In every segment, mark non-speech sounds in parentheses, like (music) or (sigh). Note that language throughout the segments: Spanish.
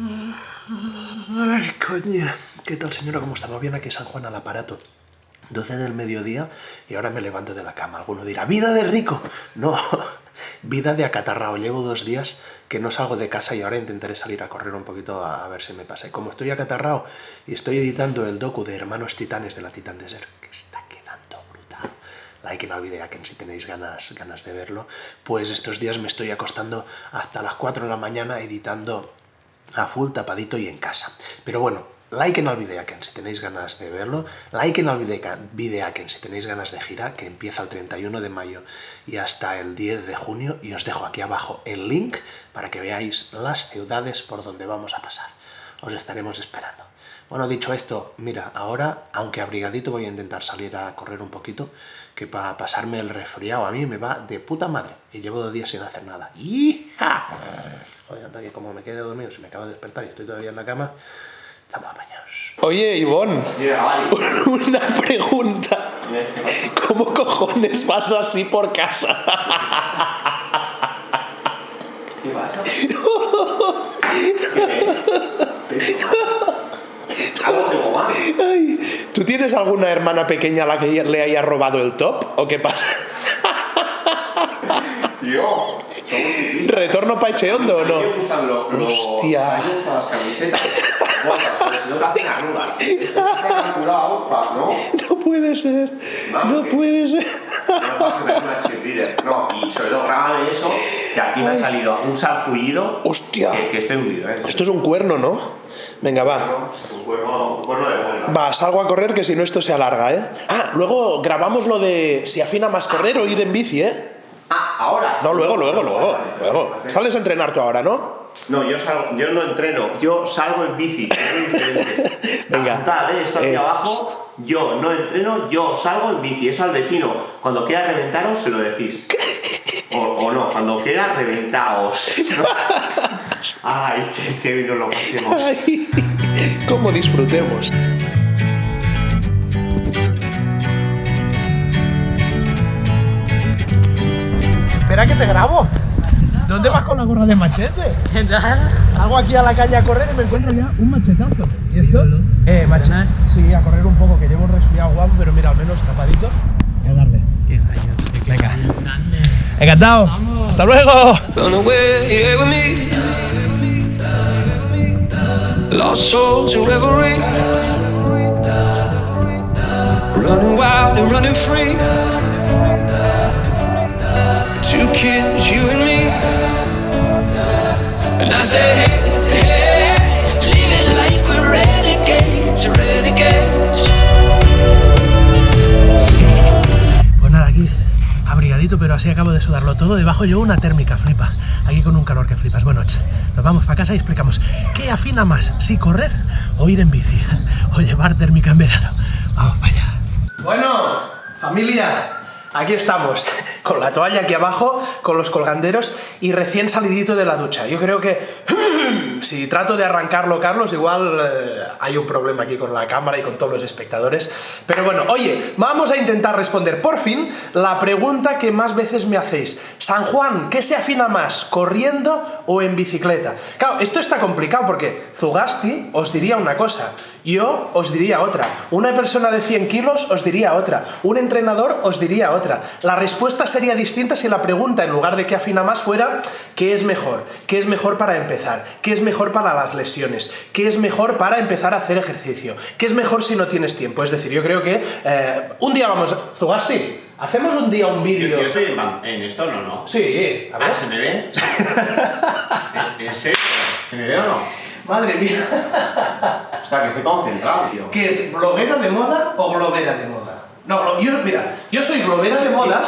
Ay, coño. ¿Qué tal, señora? ¿Cómo estamos? Bien aquí San Juan al aparato. 12 del mediodía y ahora me levanto de la cama. Alguno dirá, ¡vida de rico! No, (laughs) vida de acatarrao. Llevo dos días que no salgo de casa y ahora intentaré salir a correr un poquito a, ver si me pasa. Y como estoy acatarrao y estoy editando el docu de Hermanos Titanes de la Titan Desert, que está quedando brutal, like en el video que si tenéis ganas, ganas de verlo, pues estos días me estoy acostando hasta las 4 de la mañana editando a full tapadito y en casa. Pero bueno, like en el Videaken si tenéis ganas de verlo, like en el Videaken si tenéis ganas de gira, que empieza el 31 de mayo y hasta el 10 de junio, y os dejo aquí abajo el link para que veáis las ciudades por donde vamos a pasar. Os estaremos esperando. Bueno, dicho esto, mira, ahora, aunque abrigadito, voy a intentar salir a correr un poquito, que para pasarme el resfriado a mí me va de puta madre, y llevo dos días sin hacer nada. ¡Hija! Que como me quede dormido, si me acabo de despertar y estoy todavía en la cama, Estamos apañados. Oye, Ivonne, (laughs) una pregunta. ¿Cómo cojones vas así por casa? ¿Qué pasa? Ay, ¿Tú tienes alguna hermana pequeña a la que le haya robado el top? ¿O qué pasa? Yo. ¿Retorno pa' Echeondo o no? Me gustan lo- lo- Hostia. me gustan las camisetas. No puede ser. No puede ser. No y sobre todo grábame eso, que aquí me ha salido un sarpullido Hostia. que, estoy hundido, ¿eh? Esto es un cuerno, ¿no? Venga, va. Un cuerno, un cuerno de vuelta. Va, salgo a correr que si no esto se alarga, ¿eh? Ah, luego grabamos lo de si afina más correr o ir en bici, ¿eh? No, luego, luego, luego. Luego. Sales a entrenar tú ahora, ¿no? No, yo, salgo, yo no entreno, yo salgo en bici. (laughs) Venga. Apuntad, ¿eh? Esto aquí Eh, abajo, yo no entreno, yo salgo en bici. Eso al vecino, cuando quiera reventaros, se lo decís. (laughs) O, o no, cuando quiera reventaos. (laughs) Ay, que, que bien nos lo pasemos. Ay, cómo disfrutemos. Espera que te grabo. ¿Dónde vas con la gorra de machete? ¿Qué tal? Salgo aquí a la calle a correr y me encuentro ya un machetazo. ¿Y esto? Eh, machete. Sí, a correr un poco, que llevo un resfriado guapo, pero mira, al menos tapadito. Y a darle. Qué rayo, qué Venga. Encantado. Hasta luego. Run away here with me. Lost souls in reverie. Running wild and running free. Two kids, you and me. And I say, hey, hey, hey, live it like we're renegades, renegades. Pues nada, aquí abrigadito, pero así acabo de sudarlo todo. Debajo yo una térmica, flipa. Aquí con un calor que flipas. Bueno, ch, nos vamos para casa y explicamos qué afina más, si correr o ir en bici, (laughs) o llevar térmica en verano. Vamos para allá. Bueno, familia, aquí estamos, (laughs) con la toalla aquí abajo, con los colganderos y recién salidito de la ducha. Yo creo que si trato de arrancarlo, Carlos, igual eh, hay un problema aquí con la cámara y con todos los espectadores. Pero bueno, oye, vamos a intentar responder por fin la pregunta que más veces me hacéis. San Juan, ¿qué se afina más, corriendo o en bicicleta? Claro, esto está complicado porque Zugasti os diría una cosa, yo os diría otra, una persona de 100 kilos os diría otra, un entrenador os diría otra. La respuesta sería distinta si la pregunta, en lugar de qué afina más, fuera ¿qué es mejor? ¿Qué es mejor para empezar? ¿Qué es mejor para las lesiones? ¿Qué es mejor para empezar a hacer ejercicio? ¿Qué es mejor si no tienes tiempo? Es decir, yo creo que eh, un día vamos... Zugasti, hacemos un día un vídeo... Yo soy en, esto, ¿no? no. Sí, a ver. Ah, ¿se me ve? ¿En- (laughs) ¿En serio? ¿Se me ve o no? Madre mía. O sea, que estoy concentrado, tío. ¿Qué es bloguera de moda o globera de moda? No, yo, mira, yo soy globera de moda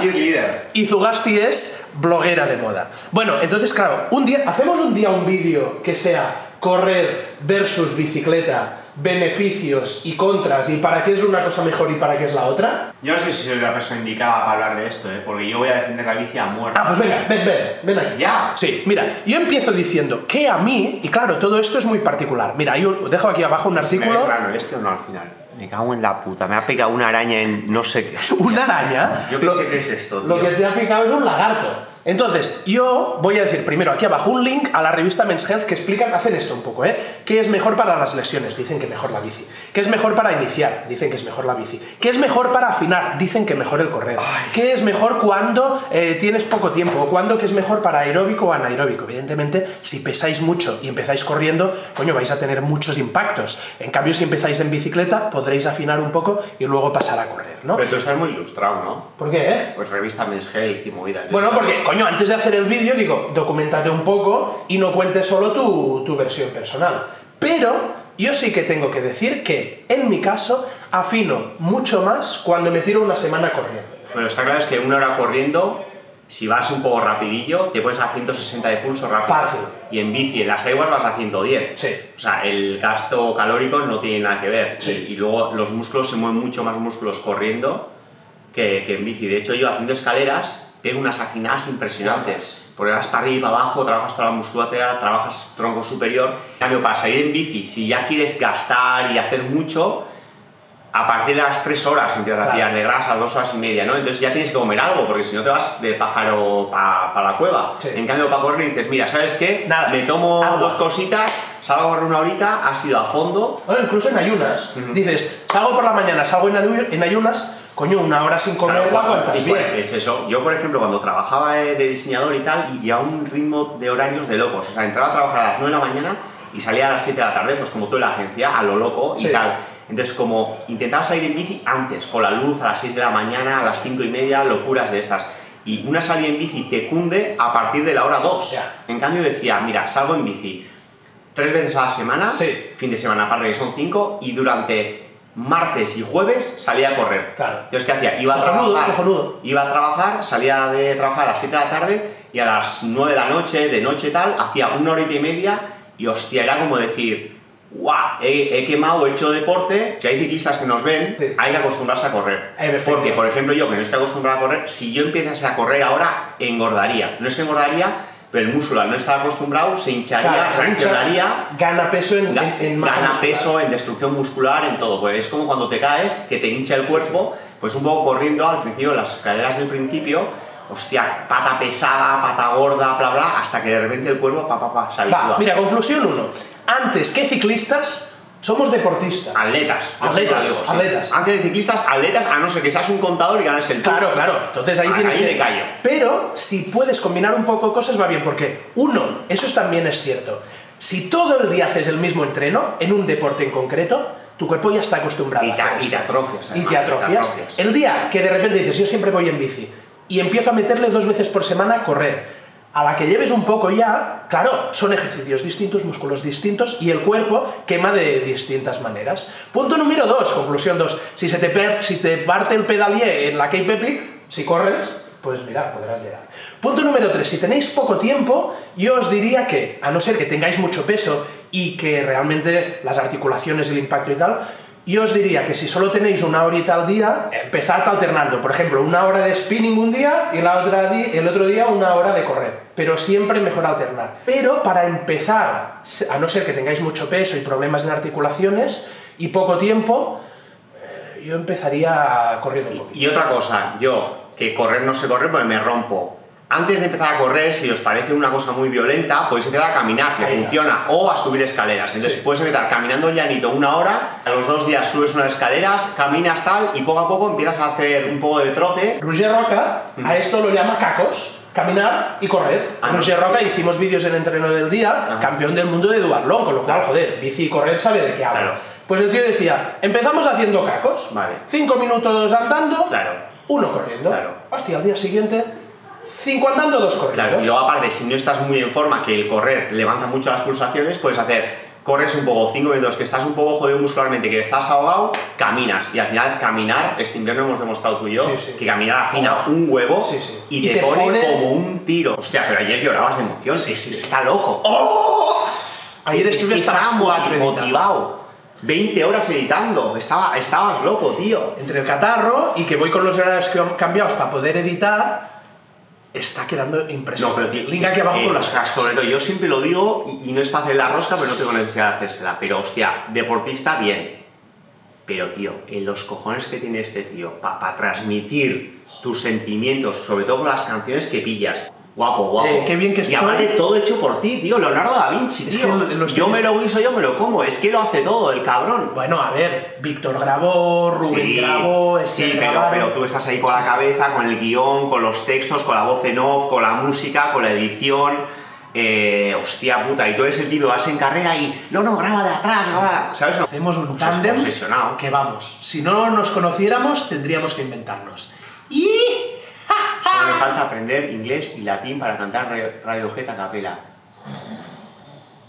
y Zugasti es bloguera de moda. Bueno, entonces, claro, un día, hacemos un día un vídeo que sea correr versus bicicleta, beneficios y contras, y para qué es una cosa mejor y para qué es la otra. Yo no sé si soy la persona indicada para hablar de esto, ¿eh? porque yo voy a defender la bici a muerte. Ah, pues venga, ven, ven, ven aquí. ¿Ya? Sí, mira, yo empiezo diciendo que a mí, y claro, todo esto es muy particular. Mira, yo dejo aquí abajo un ¿Me ve artículo. claro este o no al final? Me cago en la puta, me ha pegado una araña en no sé qué. (laughs) Una araña. Yo qué Lo- sé qué es esto, Lo tío. que te ha picado es un lagarto. Entonces, yo voy a decir primero aquí abajo un link a la revista Men's Health que explican, hacen esto un poco, ¿eh? ¿Qué es mejor para las lesiones? Dicen que mejor la bici. ¿Qué es mejor para iniciar? Dicen que es mejor la bici. ¿Qué es mejor para afinar? Dicen que mejor el correr. ¿Qué es mejor cuando eh, tienes poco tiempo? ¿O cuándo que es mejor para aeróbico o anaeróbico? Evidentemente, si pesáis mucho y empezáis corriendo, coño, vais a tener muchos impactos. En cambio, si empezáis en bicicleta, podréis afinar un poco y luego pasar a correr, ¿no? Pero tú estás muy ilustrado, ¿no? ¿Por qué, eh? Pues revista Men's Health y movidas. Bueno, porque, coño, antes de hacer el vídeo, digo, documentate un poco y no cuentes solo tu, tu versión personal. Pero yo sí que tengo que decir que, en mi caso, afino mucho más cuando me tiro una semana corriendo. Bueno, está claro es que una hora corriendo, si vas un poco rapidillo, te pones a 160 de pulso rápido. Fácil. Y en bici, en las aguas vas a 110. Sí. O sea, el gasto calórico no tiene nada que ver. Sí. Y, y luego los músculos se mueven mucho más músculos corriendo que, que en bici. De hecho, yo haciendo escaleras pego unas afinadas impresionantes. Porque vas para arriba, para abajo, trabajas toda la musculatura, trabajas tronco superior. En cambio, para salir en bici, si ya quieres gastar y hacer mucho, a partir de las 3 horas empiezas a Claro. tirar de grasa, 2 horas y media, ¿no? Entonces ya tienes que comer algo, porque si no te vas de pájaro para la cueva. Sí. En cambio, para correr dices, mira, ¿sabes qué? Nada. Me tomo Agua. dos cositas, salgo a correr una horita, has ido a fondo, Bueno, incluso en ayunas. Dices, salgo por la mañana, salgo en, ayu- en ayunas, coño, una hora sin comer Claro, la aguantas y bien. Es eso. Yo, por ejemplo, cuando trabajaba eh, de diseñador y tal, y llevaba un ritmo de horarios de locos. O sea, entraba a trabajar a las 9 de la mañana y salía a las 7 de la tarde, pues como tú en la agencia, a lo loco y Sí. tal. Entonces, como intentaba salir en bici antes, con la luz a las 6 de la mañana, a las 5 y media, locuras de estas. Y una salida en bici te cunde a partir de la hora 2. Ya. En cambio decía, mira, salgo en bici tres veces a la semana, Sí. fin de semana aparte que son cinco, y durante martes y jueves salía a correr. Claro. Entonces, ¿qué hacía? Iba a trabajar, cojonudo. iba a trabajar, salía de trabajar a las 7 de la tarde y a las 9 de la noche, de noche tal, hacía una horita y media y hostia, era como decir, ¡guau! He, he quemado, he hecho deporte. Si hay ciclistas que nos ven, Sí. hay que acostumbrarse a correr. Porque, por ejemplo, yo que no estoy acostumbrado a correr, si yo empezase a correr ahora, engordaría. No es que engordaría, pero el músculo al no estar acostumbrado se hincharía, Claro, se reaccionaría gana peso en, Ga- en, en masa gana muscular. peso en destrucción muscular, en todo. Pues es como cuando te caes, que te hincha el cuerpo, pues un poco corriendo al principio, las escaleras del principio, hostia, pata pesada, pata gorda, bla bla, hasta que de repente el cuerpo, pa pa pa, se habitúa. Va, mira, conclusión uno. Antes que ciclistas, somos deportistas. Atletas, Atletas, digo, sí. atletas. Antes de ciclistas, atletas, a no ser que seas un contador y ganes el tour. Claro, claro. Entonces ahí Ah, tienes ahí que. callo. Pero si puedes combinar un poco cosas va bien, porque uno, eso es- también es cierto. Si todo el día haces el mismo entreno en un deporte en concreto, tu cuerpo ya está acostumbrado Y a te- hacer y te atrofias, Y además, te te atrofias. atrofias. El día que de repente dices, yo siempre voy en bici y empiezo a meterle dos veces por semana a correr. A la que lleves un poco ya, claro, son ejercicios distintos, músculos distintos y el cuerpo quema de distintas maneras. Punto número dos, conclusión dos. Si se te, si te parte el pedalier en la Cape Epic, si corres, pues mira, podrás llegar. Punto número tres, si tenéis poco tiempo, yo os diría que, a no ser que tengáis mucho peso y que realmente las articulaciones, el impacto y tal, yo os diría que si solo tenéis una horita al día, empezad alternando. Por ejemplo, una hora de spinning un día y la otra el otro día una hora de correr. Pero siempre mejor alternar. Pero para empezar, a no ser que tengáis mucho peso y problemas en articulaciones y poco tiempo, eh, yo empezaría corriendo un poquito. Y otra cosa, yo, que correr no sé correr porque me rompo. Antes de empezar a correr, si os parece una cosa muy violenta, podéis empezar a caminar, que Ahí va. funciona, o a subir escaleras. Entonces Sí. puedes empezar caminando llanito una hora, a los dos días subes unas escaleras, caminas tal, y poco a poco empiezas a hacer un poco de trote. Roger Roca a esto lo llama cacos, caminar y correr. Ah, no. Roger Roca hicimos vídeos en Entreno del Día, Ajá. campeón del mundo de duatlón, con lo cual, joder, bici y correr sabe de qué habla. Claro. Pues el tío decía, empezamos haciendo cacos, Vale. cinco minutos andando, Claro. uno corriendo. Claro. Hostia, al día siguiente, cinco andando, dos corriendo. Claro, y luego aparte, si no estás muy en forma, que el correr levanta mucho las pulsaciones, puedes hacer, corres un poco, 5 minutos, que estás un poco jodido muscularmente, que estás ahogado, caminas. Y al final, caminar, este invierno hemos demostrado tú y yo, Sí, sí. que caminar afina Oh. un huevo Sí, y, Y te, te pone, pone- como un tiro. Hostia, pero ayer llorabas de emoción. Sí, sí. Está loco. Ayer Es estuve hasta las motivado. 20 horas editando. Estaba, estabas loco, tío. Entre el catarro y que voy con los horarios cambiados para poder editar, está quedando No, impresionante. pero tío, Link aquí abajo eh, con o las sea, sobre todo, yo siempre lo digo y, y no es para hacer la rosca, pero no tengo necesidad de hacérsela. Pero hostia, deportista, bien. Pero tío, en los cojones que tiene este tío para transmitir tus sentimientos, sobre todo con las canciones que pillas. Guapo, guapo. Eh, qué bien que Y estoy. aparte todo hecho por ti, tío. Leonardo da Vinci, Es tío. que yo me lo guiso, yo me lo como. Es que lo hace todo, el cabrón. Bueno, a ver, Víctor grabó, Rubén grabó, sí, pero, pero tú estás ahí con la Sí, sí. cabeza, con el guion, con los textos, con la voz en off, con la música, con la edición. Eh, hostia puta, y tú eres el tío, vas en carrera y no, no, graba de atrás, graba. ¿Sabes? Hacemos un tándem que vamos, si no nos conociéramos tendríamos que inventarnos. Y Me falta aprender inglés y latín para cantar Radio- Radiohead a capela.